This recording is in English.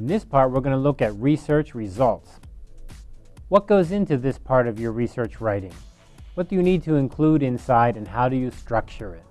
In this part, we're going to look at research results. What goes into this part of your research writing? What do you need to include inside and how do you structure it?